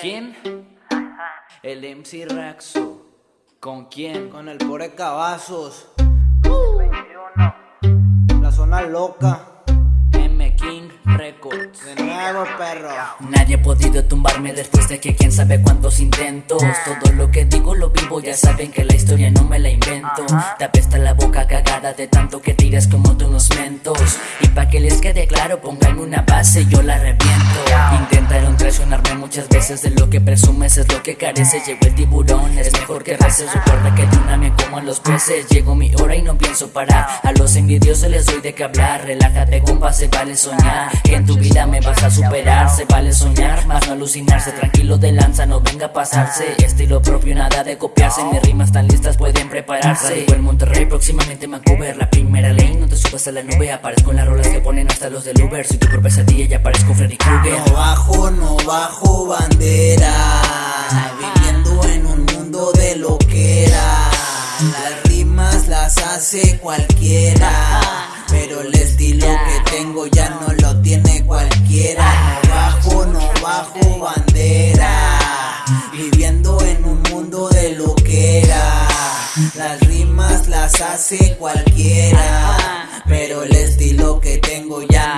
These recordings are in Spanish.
¿Quién? El MC Raxo. ¿Con quién? Con el pobre Cavazos. La zona loca. M King Records. De nuevo, perro. Nadie ha podido tumbarme después de que quién sabe cuántos intentos. Todo lo que digo lo vivo, ya saben que la historia no me la invento. Te apesta la boca de tanto que tiras como de unos mentos. Y pa' que les quede claro, pónganme una base, yo la reviento. Intentaron traicionarme muchas veces, de lo que presumes es lo que carece. Llegó el tiburón, es mejor que reces. Recuerda que de una me como a los peces. Llegó mi hora y no pienso parar. A los envidiosos les doy de qué hablar. Relájate, compa, se vale soñar. Que en tu vida me vas a superar. Se vale soñar, más no alucinarse. Tranquilo de lanza, no venga a pasarse. Estilo propio, nada de copiarse. Mis rimas tan listas pueden prepararse. En Monterrey, próximamente Vancouver. La primera ley, no te subas a la nube. Aparezco en las rolas que ponen hasta los del Uber. Soy tu propia pesadilla, ya aparezco Freddy Krueger. No bajo, no bajo Viviendo en un mundo de loquera. Las rimas las hace cualquiera. Pero el estilo que tengo ya no lo tiene cualquiera. No bajo, no bajo bandera. Viviendo en un mundo de loquera. Las rimas las hace cualquiera. Pero el estilo que tengo ya no lo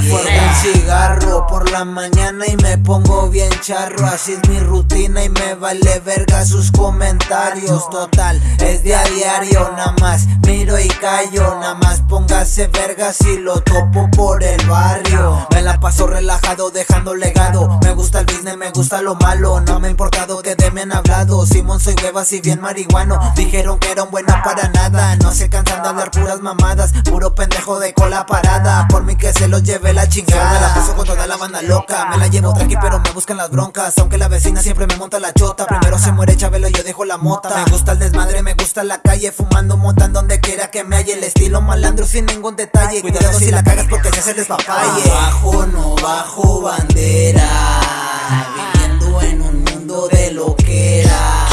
me fuego un cigarro por la mañana y me pongo bien charro. Así es mi rutina y me vale verga sus comentarios. Total, es de a diario, nada más miro y callo. Nada más póngase verga si lo topo por el barrio. Me la paso relajado, dejando legado. Me gusta el business, me gusta lo malo. No me ha importado que de me han hablado. Simón soy huevas y bien marihuano. Dijeron que eran buena para nada. No se cansan de hablar puras mamadas. Puro pendejo de cola parada. Por mí que se los lleve la chingada. Me la paso con toda la banda loca. Me la llevo tranqui, pero me buscan las broncas. Aunque la vecina siempre me monta la chota. Primero se muere Chabelo, yo dejo la mota. Me gusta el desmadre, me gusta la calle. Fumando, montan donde quiera que me halle. El estilo malandro sin ningún detalle. Cuidado si la cagas porque se hace el despapalle. No bajo, no bajo bandera. Viviendo en un mundo de loquera.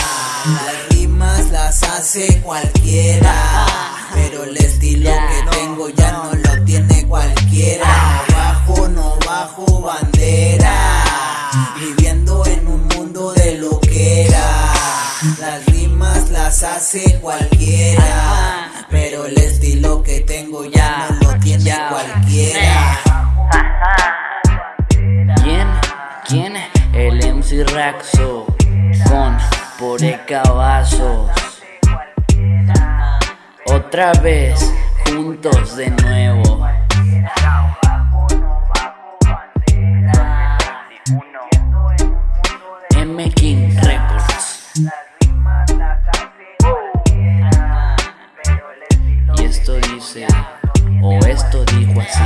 Las rimas las hace cualquiera. Pero el estilo que tengo ya no lo tiene cualquiera. No bajo, no bajo bandera. Viviendo en un mundo de loquera. Las rimas las hace cualquiera. Pero el estilo que tengo ya no lo tiene cualquiera. ¿Quién? ¿Quién? El MC Raxo con Pore Cavazos. Otra vez, juntos de nuevo. M King Records. Y esto dice, o esto dijo así.